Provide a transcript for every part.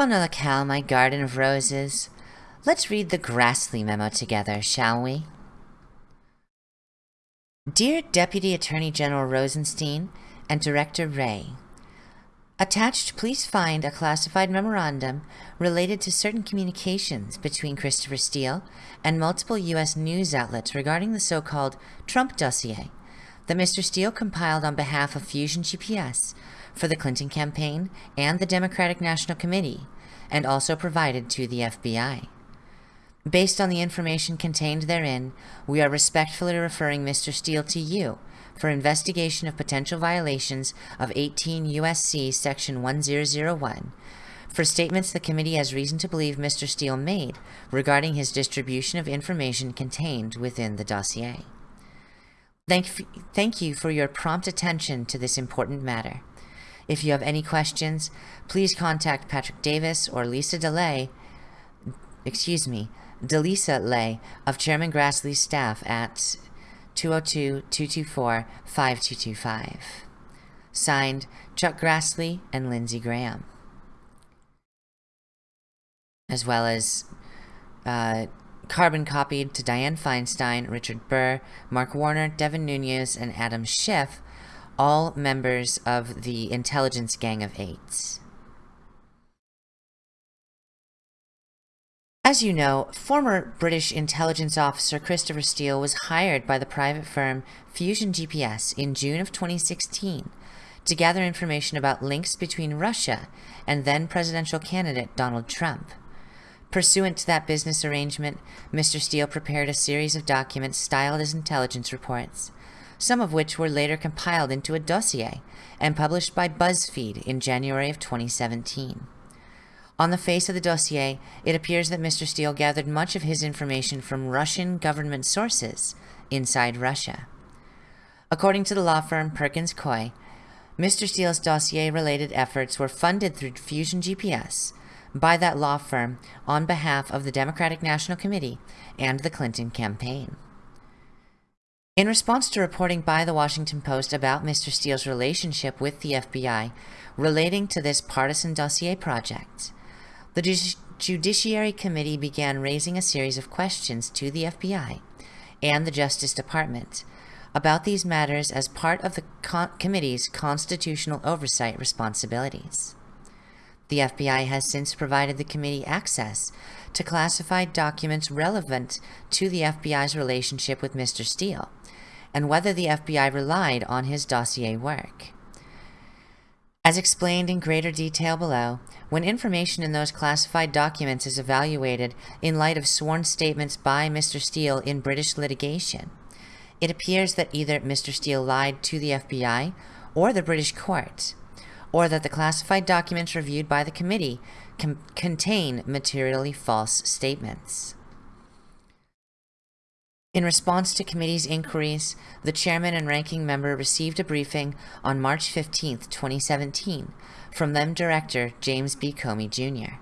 On a locale, my garden of roses. Let's read the Grassley memo together, shall we? Dear Deputy Attorney General Rosenstein and Director Wray, Attached, please find a classified memorandum related to certain communications between Christopher Steele and multiple U.S. news outlets regarding the so-called Trump dossier that Mr. Steele compiled on behalf of Fusion GPS for the Clinton campaign and the Democratic National Committee, and also provided to the FBI. Based on the information contained therein, we are respectfully referring Mr. Steele to you for investigation of potential violations of 18 U.S.C. Section 1001 for statements the committee has reason to believe Mr. Steele made regarding his distribution of information contained within the dossier. Thank, thank you for your prompt attention to this important matter. If you have any questions, please contact Patrick Davis or Lisa DeLay, excuse me, Delisa Lay of Chairman Grassley's staff at 202-224-5225. Signed, Chuck Grassley and Lindsey Graham. As well as uh, carbon copied to Dianne Feinstein, Richard Burr, Mark Warner, Devin Nunes, and Adam Schiff, all members of the intelligence gang of eights. As you know, former British intelligence officer Christopher Steele was hired by the private firm Fusion GPS in June of 2016 to gather information about links between Russia and then presidential candidate Donald Trump. Pursuant to that business arrangement, Mr. Steele prepared a series of documents styled as intelligence reports, some of which were later compiled into a dossier and published by BuzzFeed in January of 2017. On the face of the dossier, it appears that Mr. Steele gathered much of his information from Russian government sources inside Russia. According to the law firm Perkins Coie, Mr. Steele's dossier-related efforts were funded through Fusion GPS by that law firm on behalf of the Democratic National Committee and the Clinton campaign. In response to reporting by the Washington Post about Mr. Steele's relationship with the FBI relating to this partisan dossier project, the Judiciary Committee began raising a series of questions to the FBI and the Justice Department about these matters as part of the committee's constitutional oversight responsibilities. The FBI has since provided the committee access to classified documents relevant to the FBI's relationship with Mr. Steele and whether the FBI relied on his dossier work. As explained in greater detail below, when information in those classified documents is evaluated in light of sworn statements by Mr. Steele in British litigation, it appears that either Mr. Steele lied to the FBI or the British court, or that the classified documents reviewed by the committee contain materially false statements. In response to committee's inquiries, the chairman and ranking member received a briefing on March 15, 2017, from then director James B. Comey Jr.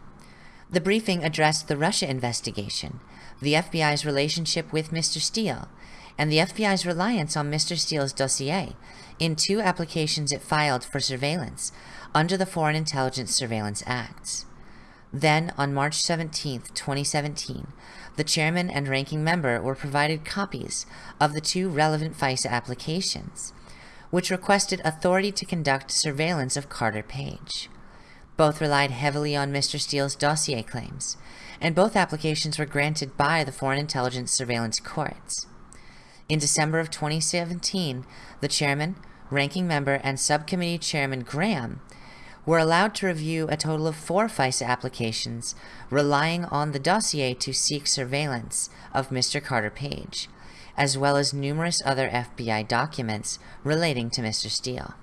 The briefing addressed the Russia investigation, the FBI's relationship with Mr. Steele, and the FBI's reliance on Mr. Steele's dossier in two applications it filed for surveillance under the Foreign Intelligence Surveillance Act. Then, on March 17, 2017, the chairman and ranking member were provided copies of the two relevant FISA applications, which requested authority to conduct surveillance of Carter Page. Both relied heavily on Mr. Steele's dossier claims, and both applications were granted by the Foreign Intelligence Surveillance Courts. In December of 2017, the chairman, ranking member, and subcommittee chairman Graham were allowed to review a total of four FISA applications, relying on the dossier to seek surveillance of Mr. Carter Page, as well as numerous other FBI documents relating to Mr. Steele.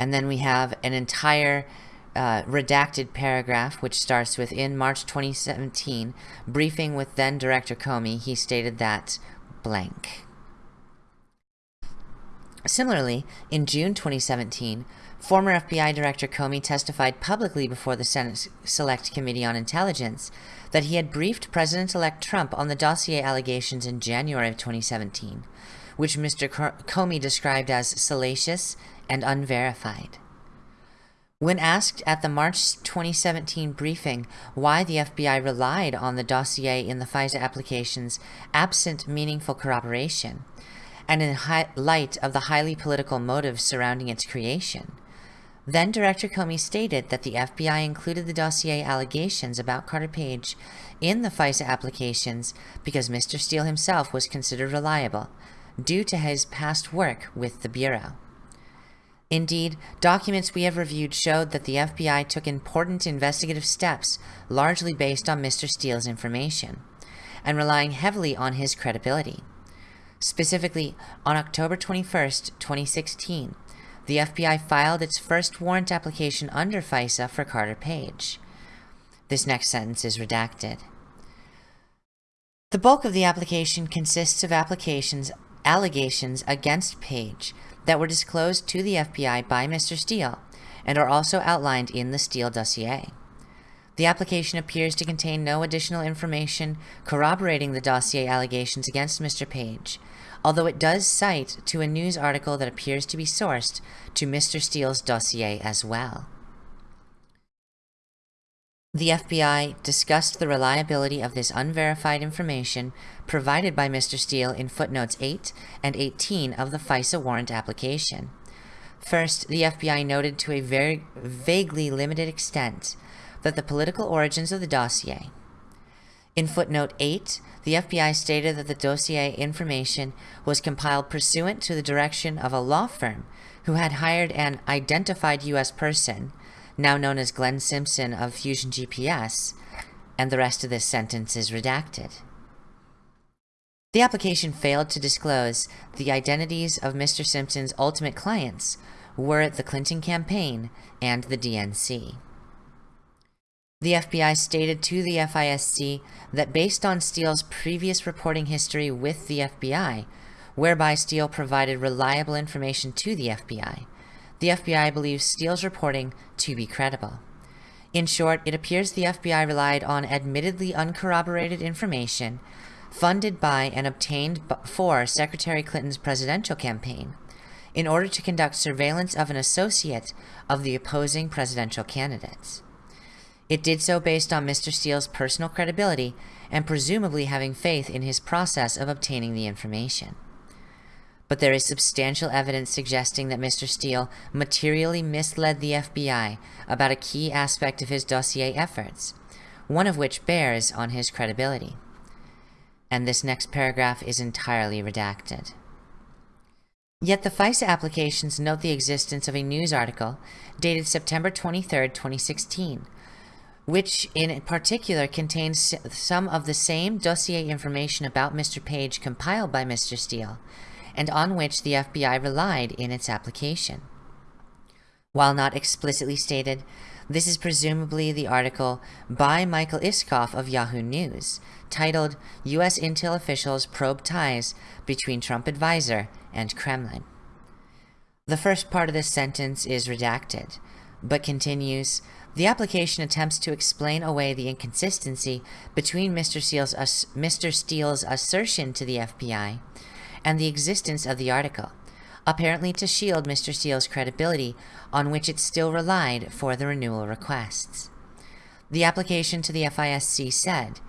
And then we have an entire uh, redacted paragraph which starts with in March 2017, briefing with then Director Comey, he stated that blank. Similarly, in June 2017, Former FBI Director Comey testified publicly before the Senate Select Committee on Intelligence that he had briefed President-elect Trump on the dossier allegations in January of 2017, which Mr. Comey described as salacious and unverified. When asked at the March 2017 briefing why the FBI relied on the dossier in the FISA applications absent meaningful corroboration, and in light of the highly political motives surrounding its creation, then Director Comey stated that the FBI included the dossier allegations about Carter Page in the FISA applications because Mr. Steele himself was considered reliable due to his past work with the Bureau. Indeed, documents we have reviewed showed that the FBI took important investigative steps largely based on Mr. Steele's information, and relying heavily on his credibility. Specifically, on October 21, 2016, the FBI filed its first warrant application under FISA for Carter Page. This next sentence is redacted. The bulk of the application consists of applications allegations against Page that were disclosed to the FBI by Mr. Steele and are also outlined in the Steele dossier. The application appears to contain no additional information corroborating the dossier allegations against Mr. Page, although it does cite to a news article that appears to be sourced to Mr. Steele's dossier as well. The FBI discussed the reliability of this unverified information provided by Mr. Steele in footnotes 8 and 18 of the FISA warrant application. First, the FBI noted to a very vaguely limited extent that the political origins of the dossier. In footnote 8, the FBI stated that the dossier information was compiled pursuant to the direction of a law firm who had hired an identified U.S. person now known as Glenn Simpson of Fusion GPS, and the rest of this sentence is redacted. The application failed to disclose the identities of Mr. Simpson's ultimate clients were at the Clinton campaign and the DNC. The FBI stated to the FISC that based on Steele's previous reporting history with the FBI, whereby Steele provided reliable information to the FBI, the FBI believes Steele's reporting to be credible. In short, it appears the FBI relied on admittedly uncorroborated information funded by and obtained for Secretary Clinton's presidential campaign in order to conduct surveillance of an associate of the opposing presidential candidates. It did so based on Mr. Steele's personal credibility and presumably having faith in his process of obtaining the information but there is substantial evidence suggesting that Mr. Steele materially misled the FBI about a key aspect of his dossier efforts, one of which bears on his credibility. And this next paragraph is entirely redacted. Yet the FISA applications note the existence of a news article dated September 23, 2016, which in particular contains some of the same dossier information about Mr. Page compiled by Mr. Steele, and on which the FBI relied in its application. While not explicitly stated, this is presumably the article by Michael Isikoff of Yahoo News, titled U.S. Intel Officials Probe Ties Between Trump Advisor and Kremlin. The first part of this sentence is redacted, but continues, the application attempts to explain away the inconsistency between Mr. Steele's, Mr. Steele's assertion to the FBI and the existence of the article, apparently to shield Mr. Steele's credibility on which it still relied for the renewal requests. The application to the FISC said,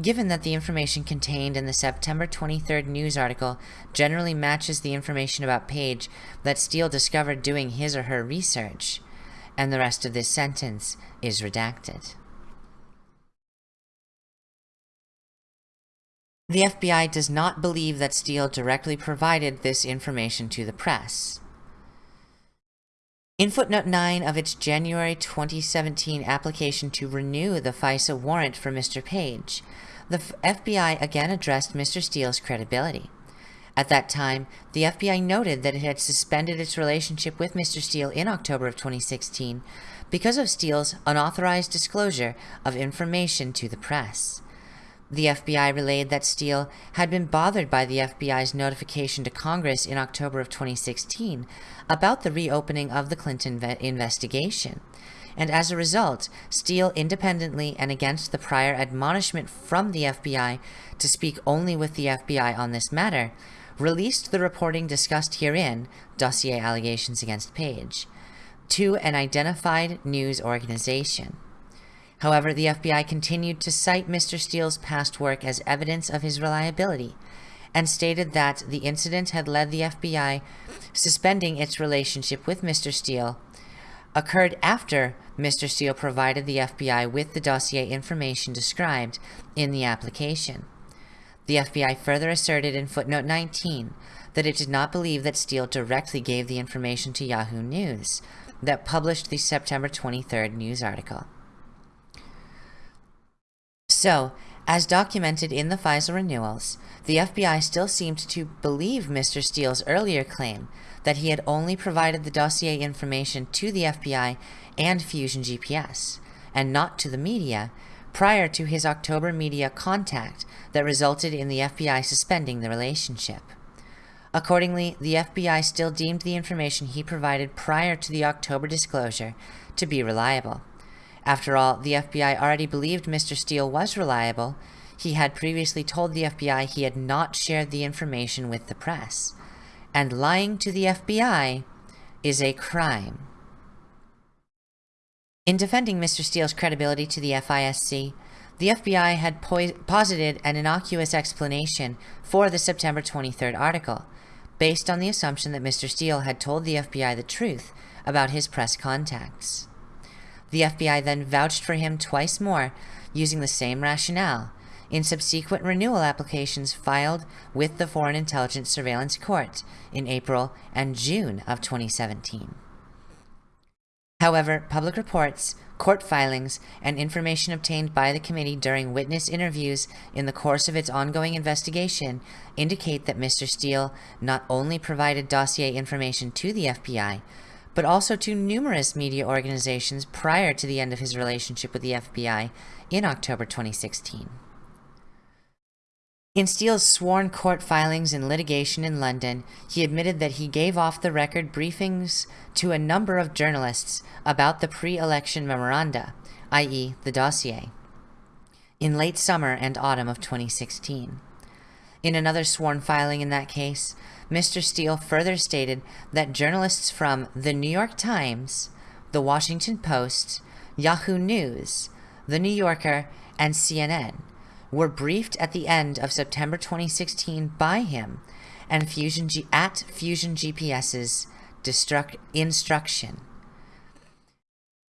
Given that the information contained in the September 23rd news article generally matches the information about Page that Steele discovered doing his or her research, and the rest of this sentence is redacted. The FBI does not believe that Steele directly provided this information to the press. In footnote 9 of its January 2017 application to renew the FISA warrant for Mr. Page, the FBI again addressed Mr. Steele's credibility. At that time, the FBI noted that it had suspended its relationship with Mr. Steele in October of 2016 because of Steele's unauthorized disclosure of information to the press. The FBI relayed that Steele had been bothered by the FBI's notification to Congress in October of 2016 about the reopening of the Clinton investigation. And as a result, Steele independently and against the prior admonishment from the FBI to speak only with the FBI on this matter, released the reporting discussed herein, dossier allegations against Page. to an identified news organization. However, the FBI continued to cite Mr. Steele's past work as evidence of his reliability and stated that the incident had led the FBI suspending its relationship with Mr. Steele occurred after Mr. Steele provided the FBI with the dossier information described in the application. The FBI further asserted in footnote 19 that it did not believe that Steele directly gave the information to Yahoo News that published the September 23rd news article. So, as documented in the FISA renewals, the FBI still seemed to believe Mr. Steele's earlier claim that he had only provided the dossier information to the FBI and Fusion GPS, and not to the media, prior to his October media contact that resulted in the FBI suspending the relationship. Accordingly, the FBI still deemed the information he provided prior to the October disclosure to be reliable. After all, the FBI already believed Mr. Steele was reliable. He had previously told the FBI he had not shared the information with the press. And lying to the FBI is a crime. In defending Mr. Steele's credibility to the FISC, the FBI had posited an innocuous explanation for the September 23rd article, based on the assumption that Mr. Steele had told the FBI the truth about his press contacts. The FBI then vouched for him twice more, using the same rationale, in subsequent renewal applications filed with the Foreign Intelligence Surveillance Court in April and June of 2017. However, public reports, court filings, and information obtained by the committee during witness interviews in the course of its ongoing investigation indicate that Mr. Steele not only provided dossier information to the FBI, but also to numerous media organizations prior to the end of his relationship with the FBI in October 2016. In Steele's sworn court filings and litigation in London, he admitted that he gave off the record briefings to a number of journalists about the pre-election memoranda, i.e. the dossier, in late summer and autumn of 2016. In another sworn filing in that case, Mr. Steele further stated that journalists from The New York Times, The Washington Post, Yahoo News, The New Yorker, and CNN were briefed at the end of September 2016 by him and Fusion G at Fusion GPS's instruction.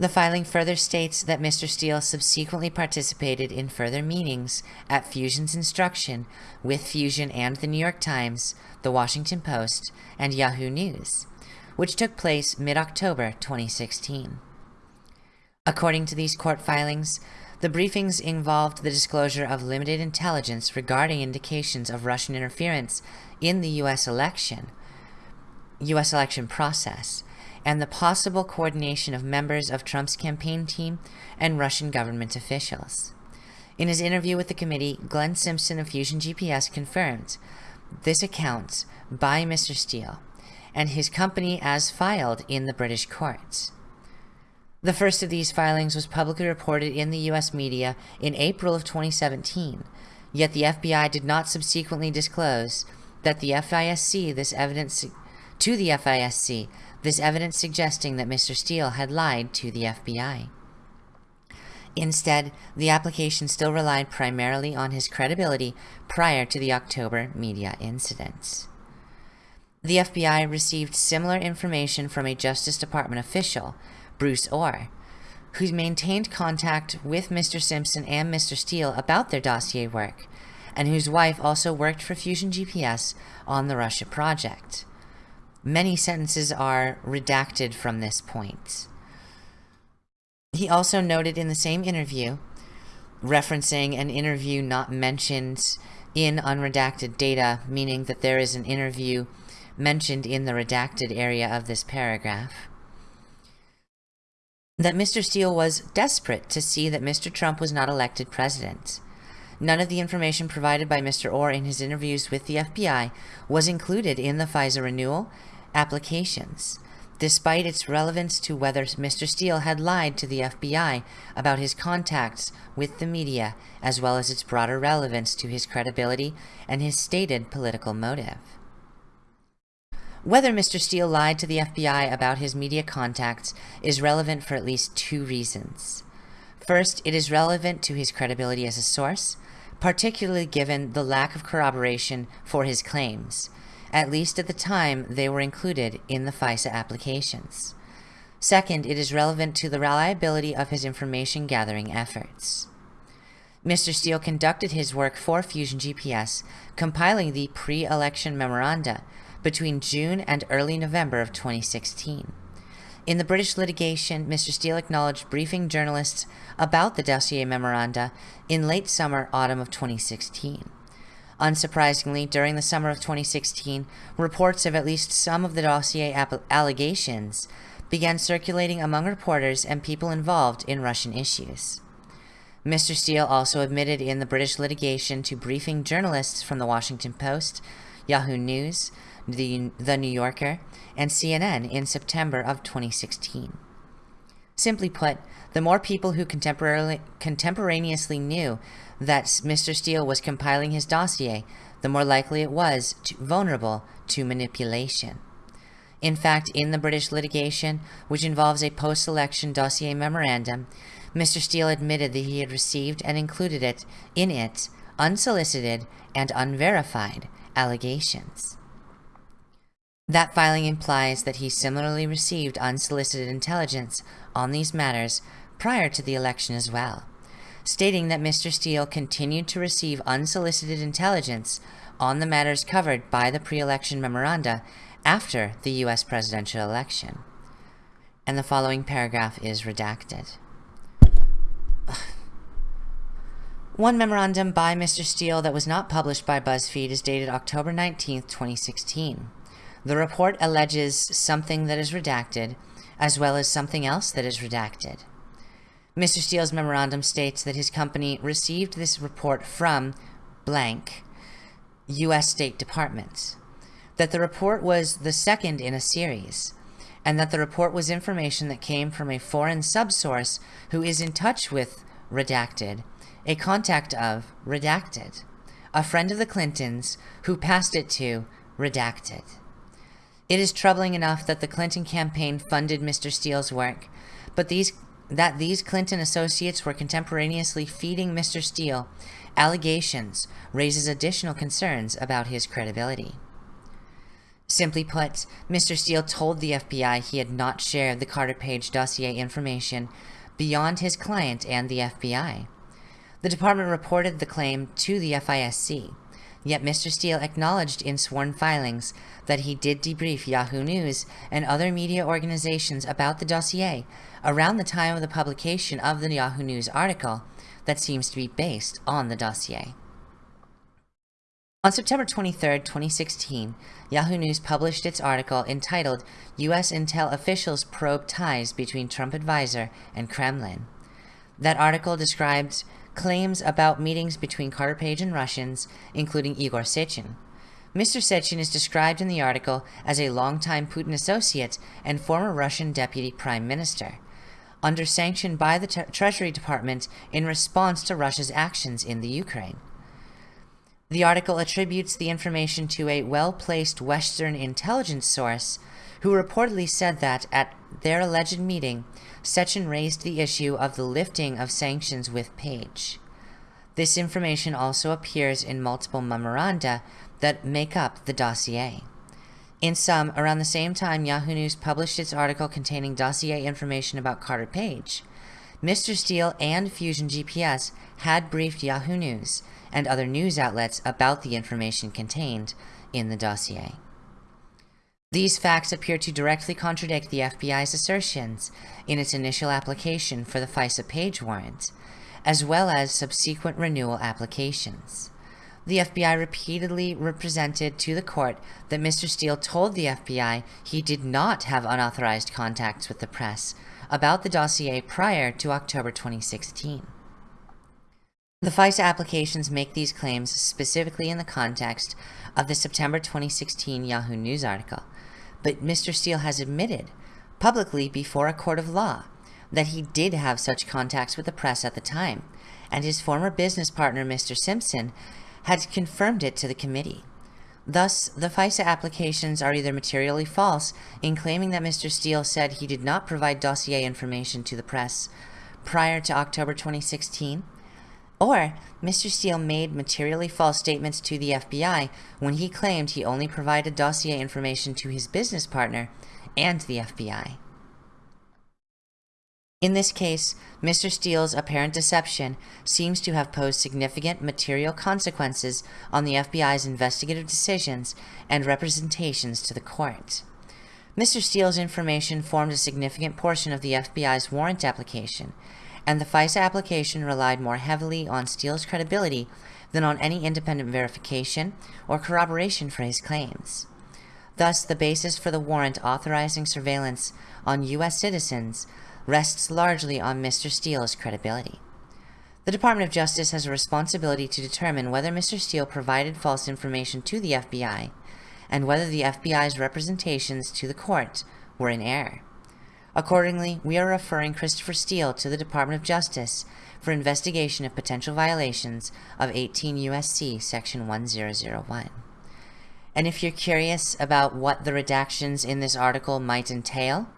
The filing further states that Mr. Steele subsequently participated in further meetings at Fusion's instruction with Fusion and the New York Times, the Washington Post, and Yahoo News, which took place mid-October 2016. According to these court filings, the briefings involved the disclosure of limited intelligence regarding indications of Russian interference in the U.S. election, U.S. election process, and the possible coordination of members of Trump's campaign team and Russian government officials. In his interview with the committee, Glenn Simpson of Fusion GPS confirmed this account by Mr. Steele and his company as filed in the British courts. The first of these filings was publicly reported in the US media in April of 2017, yet the FBI did not subsequently disclose that the FISC this evidence to the FISC this evidence suggesting that Mr. Steele had lied to the FBI. Instead, the application still relied primarily on his credibility prior to the October media incidents. The FBI received similar information from a Justice Department official Bruce Ohr, who maintained contact with Mr. Simpson and Mr. Steele about their dossier work, and whose wife also worked for Fusion GPS on the Russia project. Many sentences are redacted from this point. He also noted in the same interview, referencing an interview not mentioned in unredacted data, meaning that there is an interview mentioned in the redacted area of this paragraph, that Mr. Steele was desperate to see that Mr. Trump was not elected president. None of the information provided by Mr. Ohr in his interviews with the FBI was included in the FISA renewal applications, despite its relevance to whether Mr. Steele had lied to the FBI about his contacts with the media, as well as its broader relevance to his credibility and his stated political motive. Whether Mr. Steele lied to the FBI about his media contacts is relevant for at least two reasons. First, it is relevant to his credibility as a source, particularly given the lack of corroboration for his claims, at least at the time they were included in the FISA applications. Second, it is relevant to the reliability of his information gathering efforts. Mr. Steele conducted his work for Fusion GPS, compiling the pre-election memoranda between June and early November of 2016. In the British litigation, Mr. Steele acknowledged briefing journalists about the dossier memoranda in late summer autumn of 2016. Unsurprisingly, during the summer of 2016, reports of at least some of the dossier allegations began circulating among reporters and people involved in Russian issues. Mr. Steele also admitted in the British litigation to briefing journalists from the Washington Post, Yahoo News, the, the New Yorker, and CNN in September of 2016. Simply put, the more people who contemporaneously knew that Mr. Steele was compiling his dossier, the more likely it was to, vulnerable to manipulation. In fact, in the British litigation, which involves a post-election dossier memorandum, Mr. Steele admitted that he had received and included it in it unsolicited and unverified allegations. That filing implies that he similarly received unsolicited intelligence on these matters prior to the election as well, stating that Mr. Steele continued to receive unsolicited intelligence on the matters covered by the pre-election memoranda after the U.S. presidential election. And the following paragraph is redacted. One memorandum by Mr. Steele that was not published by BuzzFeed is dated October 19, 2016. The report alleges something that is redacted, as well as something else that is redacted. Mr. Steele's memorandum states that his company received this report from blank U.S. State Department, that the report was the second in a series, and that the report was information that came from a foreign subsource who is in touch with redacted, a contact of redacted, a friend of the Clintons who passed it to redacted. It is troubling enough that the Clinton campaign funded Mr. Steele's work, but these that these Clinton associates were contemporaneously feeding Mr. Steele allegations raises additional concerns about his credibility. Simply put, Mr. Steele told the FBI he had not shared the Carter Page dossier information beyond his client and the FBI. The department reported the claim to the FISC, Yet Mr. Steele acknowledged in sworn filings that he did debrief Yahoo News and other media organizations about the dossier around the time of the publication of the Yahoo News article that seems to be based on the dossier. On September 23, 2016, Yahoo News published its article entitled U.S. Intel Officials Probe Ties Between Trump Advisor and Kremlin. That article described claims about meetings between Carter Page and Russians, including Igor Sechin. Mr. Sechin is described in the article as a longtime Putin associate and former Russian deputy prime minister, under sanction by the Treasury Department in response to Russia's actions in the Ukraine. The article attributes the information to a well-placed Western intelligence source who reportedly said that at their alleged meeting, Sechin raised the issue of the lifting of sanctions with Page. This information also appears in multiple memoranda that make up the dossier. In sum, around the same time Yahoo News published its article containing dossier information about Carter Page, Mr. Steele and Fusion GPS had briefed Yahoo News and other news outlets about the information contained in the dossier. These facts appear to directly contradict the FBI's assertions in its initial application for the FISA page warrant, as well as subsequent renewal applications. The FBI repeatedly represented to the court that Mr. Steele told the FBI he did not have unauthorized contacts with the press about the dossier prior to October 2016. The FISA applications make these claims specifically in the context of the September 2016 Yahoo News article, but Mr. Steele has admitted publicly before a court of law that he did have such contacts with the press at the time, and his former business partner, Mr. Simpson, had confirmed it to the committee. Thus, the FISA applications are either materially false in claiming that Mr. Steele said he did not provide dossier information to the press prior to October 2016, or Mr. Steele made materially false statements to the FBI when he claimed he only provided dossier information to his business partner and the FBI. In this case, Mr. Steele's apparent deception seems to have posed significant material consequences on the FBI's investigative decisions and representations to the court. Mr. Steele's information formed a significant portion of the FBI's warrant application, and the FISA application relied more heavily on Steele's credibility than on any independent verification or corroboration for his claims. Thus, the basis for the warrant authorizing surveillance on U.S. citizens rests largely on Mr. Steele's credibility. The Department of Justice has a responsibility to determine whether Mr. Steele provided false information to the FBI and whether the FBI's representations to the court were in error. Accordingly, we are referring Christopher Steele to the Department of Justice for investigation of potential violations of 18 U.S.C. Section 1001. And if you're curious about what the redactions in this article might entail,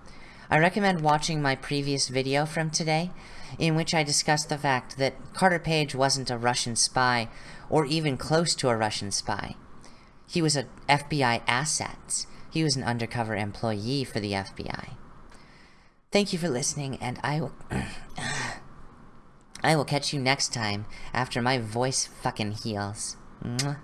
I recommend watching my previous video from today, in which I discussed the fact that Carter Page wasn't a Russian spy, or even close to a Russian spy. He was an FBI asset. He was an undercover employee for the FBI. Thank you for listening, and I will... I will catch you next time after my voice fucking heals. Mwah.